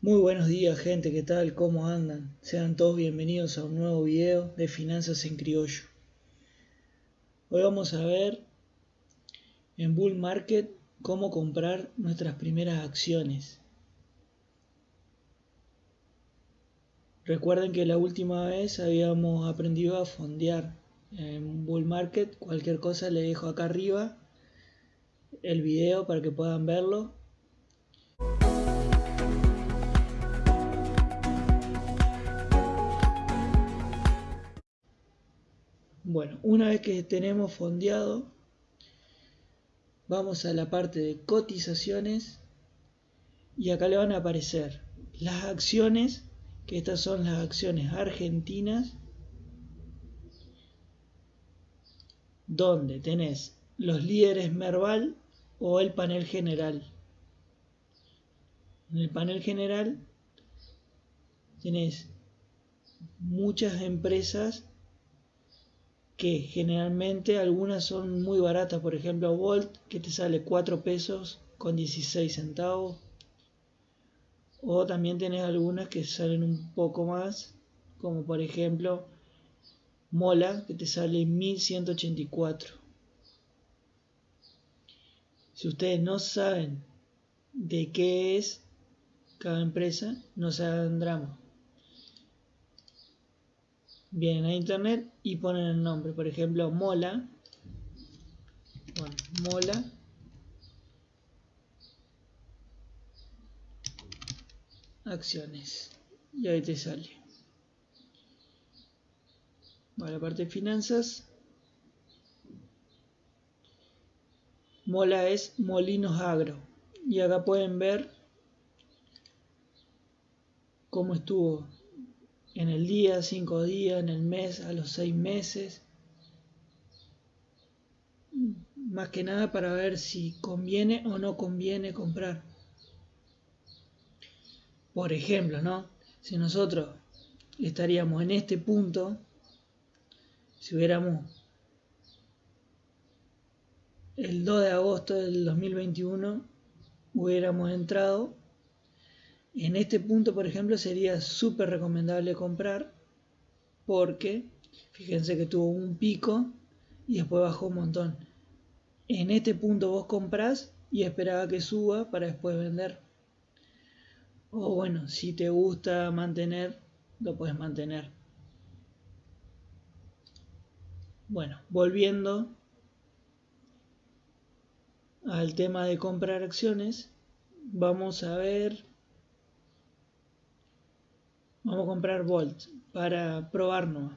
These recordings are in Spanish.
Muy buenos días gente, ¿qué tal? ¿Cómo andan? Sean todos bienvenidos a un nuevo video de Finanzas en Criollo. Hoy vamos a ver en Bull Market cómo comprar nuestras primeras acciones. Recuerden que la última vez habíamos aprendido a fondear en Bull Market. Cualquier cosa le dejo acá arriba el video para que puedan verlo Bueno, una vez que tenemos fondeado, vamos a la parte de cotizaciones y acá le van a aparecer las acciones, que estas son las acciones argentinas, donde tenés los líderes Merval o el panel general. En el panel general tenés muchas empresas que generalmente algunas son muy baratas, por ejemplo Volt que te sale 4 pesos con 16 centavos. O también tenés algunas que salen un poco más como por ejemplo Mola que te sale 1184 si ustedes no saben de qué es cada empresa no se vienen a internet y ponen el nombre. Por ejemplo, Mola. Bueno, Mola. Acciones. Y ahí te sale. Bueno, la parte de finanzas. Mola es Molinos Agro. Y acá pueden ver cómo estuvo en el día, cinco días, en el mes, a los seis meses. Más que nada para ver si conviene o no conviene comprar. Por ejemplo, ¿no? Si nosotros estaríamos en este punto, si hubiéramos el 2 de agosto del 2021, hubiéramos entrado en este punto, por ejemplo, sería súper recomendable comprar porque fíjense que tuvo un pico y después bajó un montón. En este punto vos comprás y esperaba que suba para después vender. O bueno, si te gusta mantener, lo puedes mantener. Bueno, volviendo al tema de comprar acciones, vamos a ver Vamos a comprar Volt para probarnos.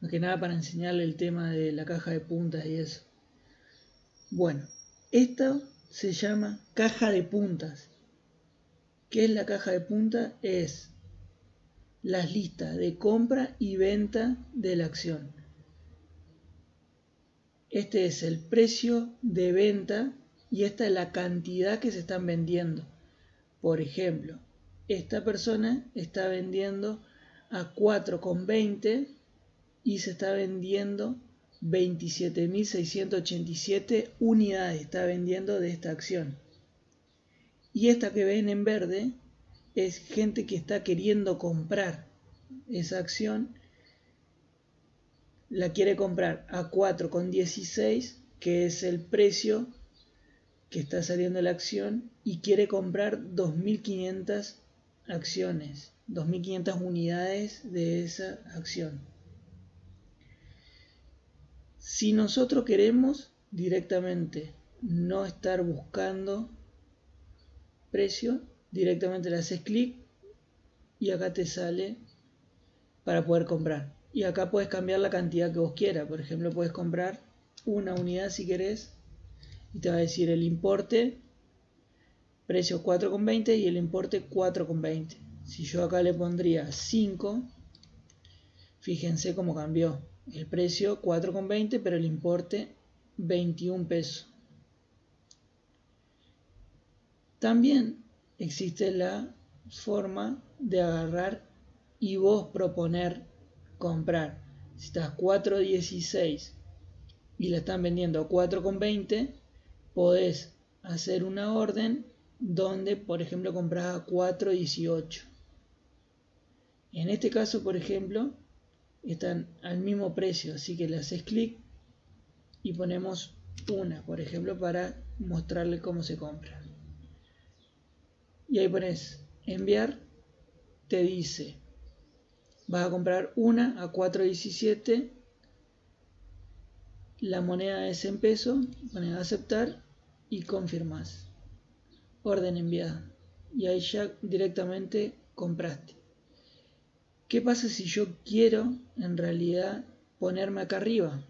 Más que nada para enseñarle el tema de la caja de puntas y eso. Bueno, esto se llama caja de puntas. ¿Qué es la caja de puntas? Es las listas de compra y venta de la acción. Este es el precio de venta y esta es la cantidad que se están vendiendo. Por ejemplo, esta persona está vendiendo a 4,20 y se está vendiendo 27.687 unidades, está vendiendo de esta acción. Y esta que ven en verde es gente que está queriendo comprar esa acción, la quiere comprar a 4,16, que es el precio que está saliendo la acción, y quiere comprar 2.500 acciones, 2.500 unidades de esa acción. Si nosotros queremos directamente no estar buscando precio, directamente le haces clic y acá te sale para poder comprar. Y acá puedes cambiar la cantidad que vos quieras. Por ejemplo, puedes comprar una unidad si querés y te va a decir el importe precio 4,20 y el importe 4,20. Si yo acá le pondría 5, fíjense cómo cambió. El precio 4,20 pero el importe 21 pesos. También existe la forma de agarrar y vos proponer comprar. Si estás 4.16 y la están vendiendo a 4.20, podés hacer una orden donde por ejemplo compras a 4.18. En este caso, por ejemplo, están al mismo precio, así que le haces clic y ponemos una, por ejemplo, para mostrarle cómo se compra. Y ahí pones enviar, te dice, vas a comprar una a 4.17, la moneda es en peso, pones aceptar y confirmas. Orden enviada. Y ahí ya directamente compraste. ¿Qué pasa si yo quiero en realidad ponerme acá arriba?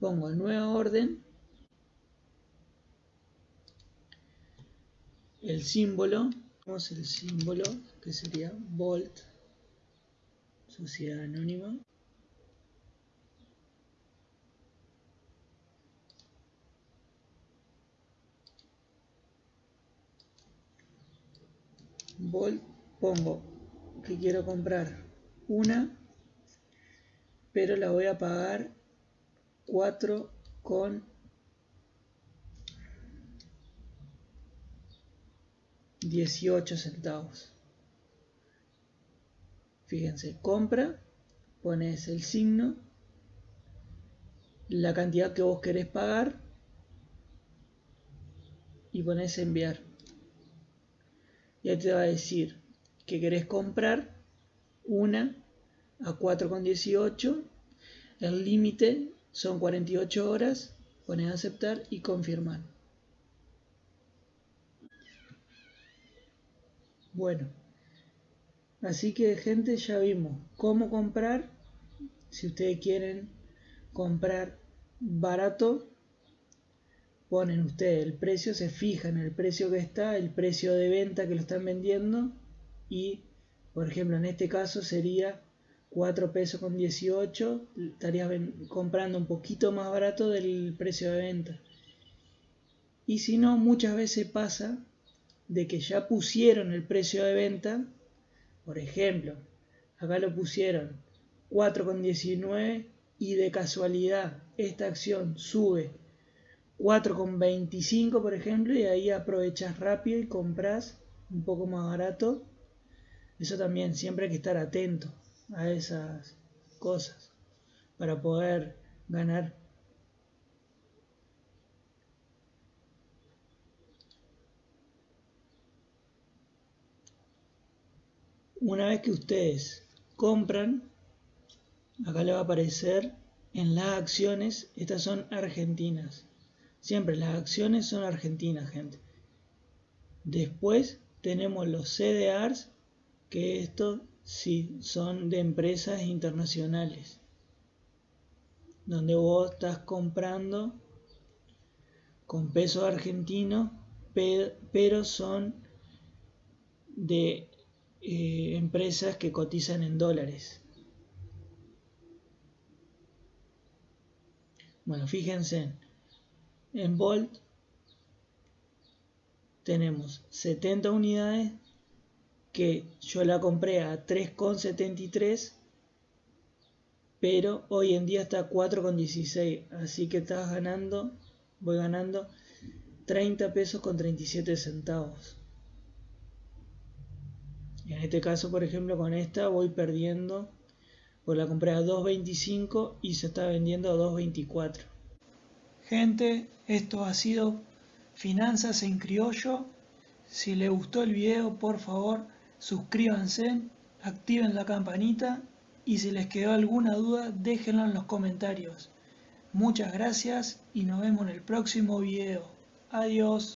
Pongo nueva orden, el símbolo, tenemos el símbolo que sería Volt, sociedad anónima. Volt, pongo que quiero comprar una, pero la voy a pagar 4 con 18 centavos. Fíjense, compra, pones el signo, la cantidad que vos querés pagar y pones enviar. Ya te va a decir que querés comprar una a 4,18. El límite son 48 horas. Pones aceptar y confirmar. Bueno, así que gente ya vimos cómo comprar. Si ustedes quieren comprar barato, ponen ustedes el precio, se fijan el precio que está, el precio de venta que lo están vendiendo y por ejemplo en este caso sería 4 pesos con 18 estarías comprando un poquito más barato del precio de venta. Y si no muchas veces pasa de que ya pusieron el precio de venta por ejemplo acá lo pusieron 4,19 y de casualidad esta acción sube 4,25 por ejemplo y ahí aprovechas rápido y compras un poco más barato eso también, siempre hay que estar atento a esas cosas para poder ganar. Una vez que ustedes compran, acá le va a aparecer en las acciones, estas son argentinas. Siempre las acciones son argentinas, gente. Después tenemos los CDRs que estos sí son de empresas internacionales, donde vos estás comprando con pesos argentinos, pero son de eh, empresas que cotizan en dólares. Bueno, fíjense, en Volt tenemos 70 unidades que yo la compré a 3,73 pero hoy en día está a 4,16 así que estás ganando voy ganando 30 pesos con 37 centavos. En este caso por ejemplo con esta voy perdiendo pues la compré a 2.25 y se está vendiendo a 2.24 gente esto ha sido finanzas en criollo si les gustó el video por favor suscríbanse, activen la campanita y si les quedó alguna duda déjenla en los comentarios. Muchas gracias y nos vemos en el próximo video. Adiós.